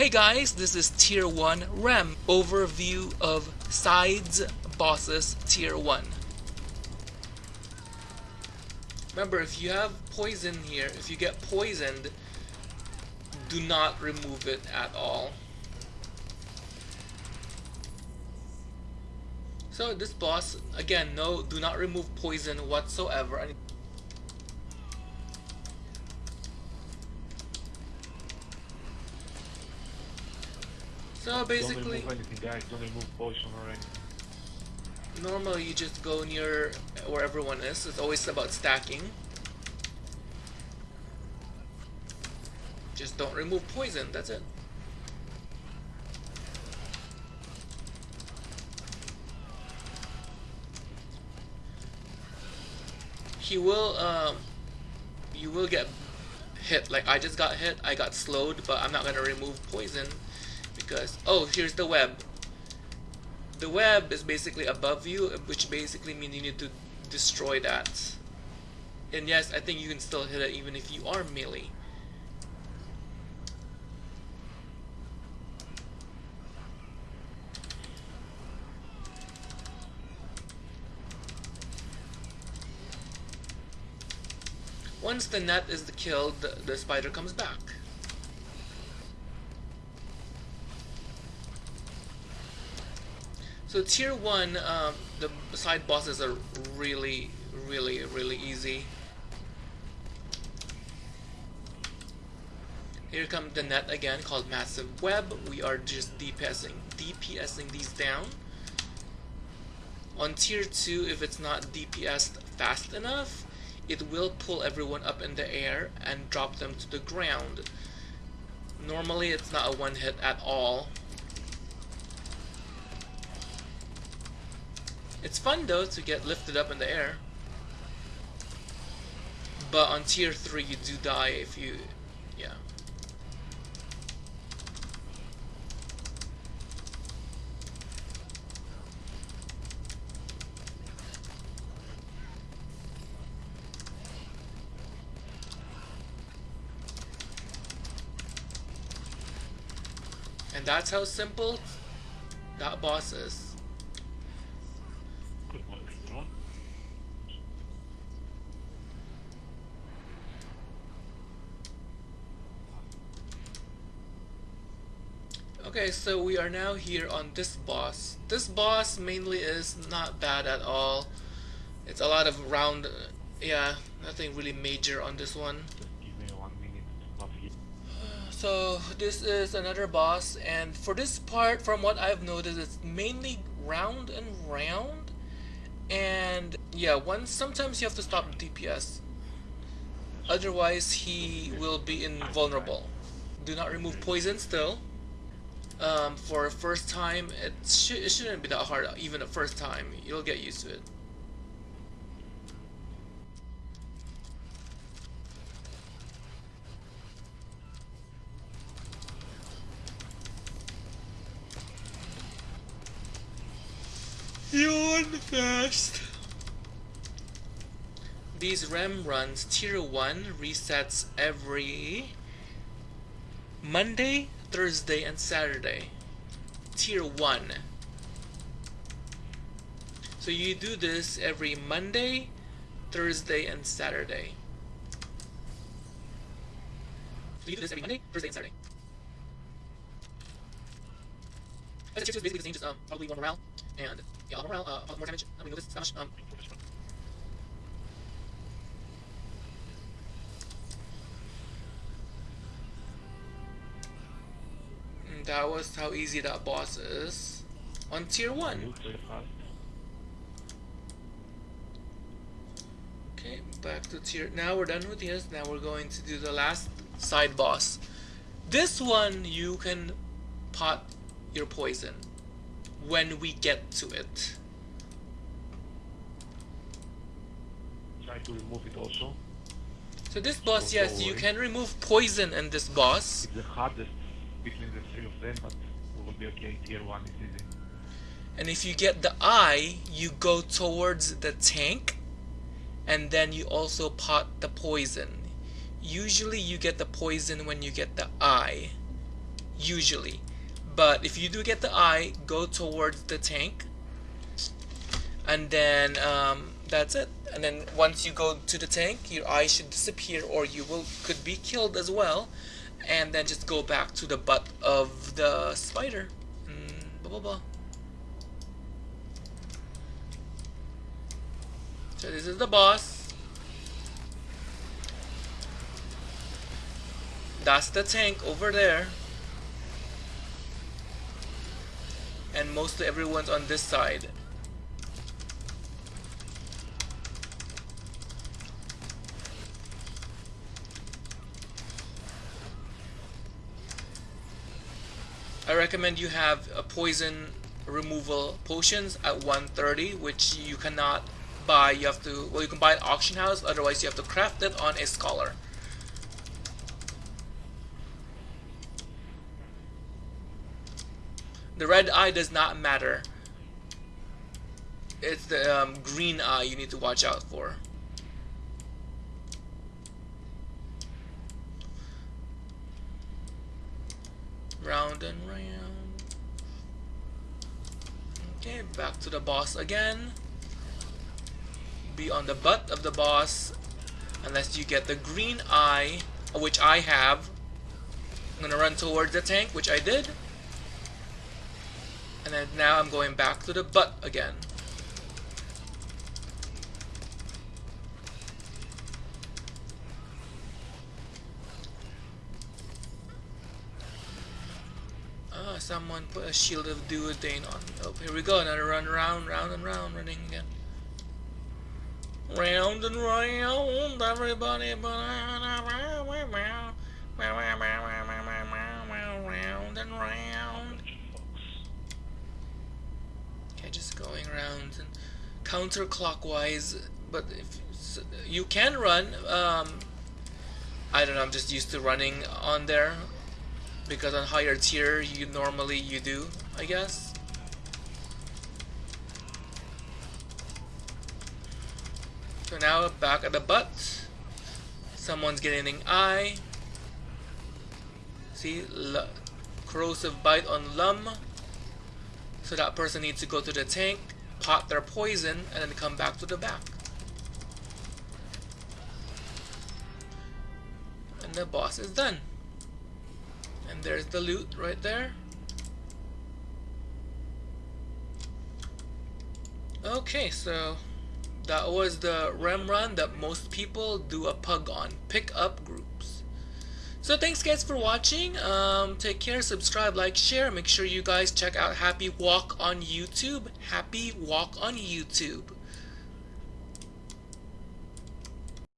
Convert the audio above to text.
Hey guys, this is Tier 1 Rem overview of Sides Bosses Tier 1. Remember, if you have poison here, if you get poisoned, do not remove it at all. So this boss, again, no, do not remove poison whatsoever. So basically, don't anything, guys. Don't remove poison or anything. Normally, you just go near where everyone is. It's always about stacking. Just don't remove poison. That's it. He will. Um, you will get hit. Like I just got hit. I got slowed, but I'm not gonna remove poison oh here's the web. The web is basically above you which basically means you need to destroy that. And yes I think you can still hit it even if you are melee. Once the net is killed, the, the spider comes back. So tier 1, um, the side bosses are really, really, really easy. Here comes the net again called Massive Web. We are just DPSing, DPSing these down. On tier 2, if it's not DPSed fast enough, it will pull everyone up in the air and drop them to the ground. Normally it's not a one hit at all, It's fun though to get lifted up in the air. But on tier 3 you do die if you... yeah. And that's how simple that boss is. Okay, so we are now here on this boss. This boss mainly is not bad at all. It's a lot of round, yeah, nothing really major on this one. So this is another boss and for this part from what I've noticed it's mainly round and round and yeah once sometimes you have to stop DPS otherwise he will be invulnerable. Do not remove poison still um, for a first time, it, sh it shouldn't be that hard, even the first time. You'll get used to it. Yawn fast. These REM runs tier 1 resets every Monday, Thursday, and Saturday. Tier 1. So you do this every Monday, Thursday, and Saturday. So you do this every Monday, Thursday, and Saturday. As tier 2 is basically the same, just um, probably more morale, and yeah, morale, uh, more damage. I mean, this Spanish, um, that was how easy that boss is on tier 1. Okay, back to tier... Now we're done with this. Now we're going to do the last side boss. This one, you can pot your poison when we get to it. Try to remove it also. So this boss, yes, you can remove poison in this boss. It's the hardest between the three of them, but we will be okay. Tier 1 is easy. And if you get the eye, you go towards the tank, and then you also pot the poison. Usually you get the poison when you get the eye. usually. But if you do get the eye, go towards the tank. And then um, that's it. And then once you go to the tank, your eye should disappear or you will could be killed as well. And then just go back to the butt of the spider. And blah blah blah. So this is the boss. That's the tank over there. And mostly everyone's on this side. I recommend you have a poison removal potions at 130 which you cannot buy. You have to well you can buy at auction house otherwise you have to craft it on a scholar. The red eye does not matter. It's the um, green eye you need to watch out for round and round. Okay back to the boss again. Be on the butt of the boss unless you get the green eye which I have. I'm gonna run towards the tank which I did. And then now I'm going back to the butt again someone put a shield of duodane on. Oh, here we go. Another run, round, round and round, running again. Round and round, everybody, round and round. Okay, just going around and counterclockwise. But if you can run, um, I don't know. I'm just used to running on there because on higher tier you normally you do I guess. So now back at the butt. Someone's getting an eye. See L corrosive bite on lum. So that person needs to go to the tank pot their poison and then come back to the back. And the boss is done and there's the loot right there. Okay, so that was the REM run that most people do a pug on. Pick up groups. So thanks guys for watching. Um, take care, subscribe, like, share. Make sure you guys check out Happy Walk on YouTube. Happy Walk on YouTube.